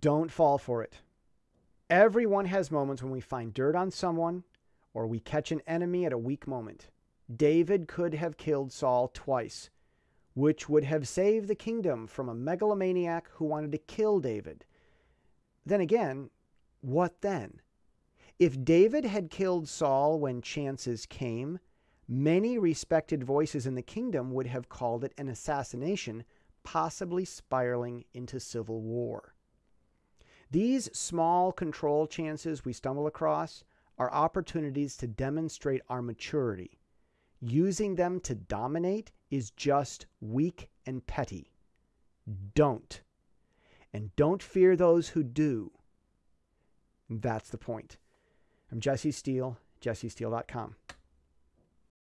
Don't fall for it. Everyone has moments when we find dirt on someone or we catch an enemy at a weak moment. David could have killed Saul twice, which would have saved the kingdom from a megalomaniac who wanted to kill David. Then again, what then? If David had killed Saul when chances came, many respected voices in the kingdom would have called it an assassination, possibly spiraling into civil war. These small control chances we stumble across are opportunities to demonstrate our maturity. Using them to dominate is just weak and petty. Don't. And don't fear those who do. That's the point. I'm Jesse Steele, jessesteele.com.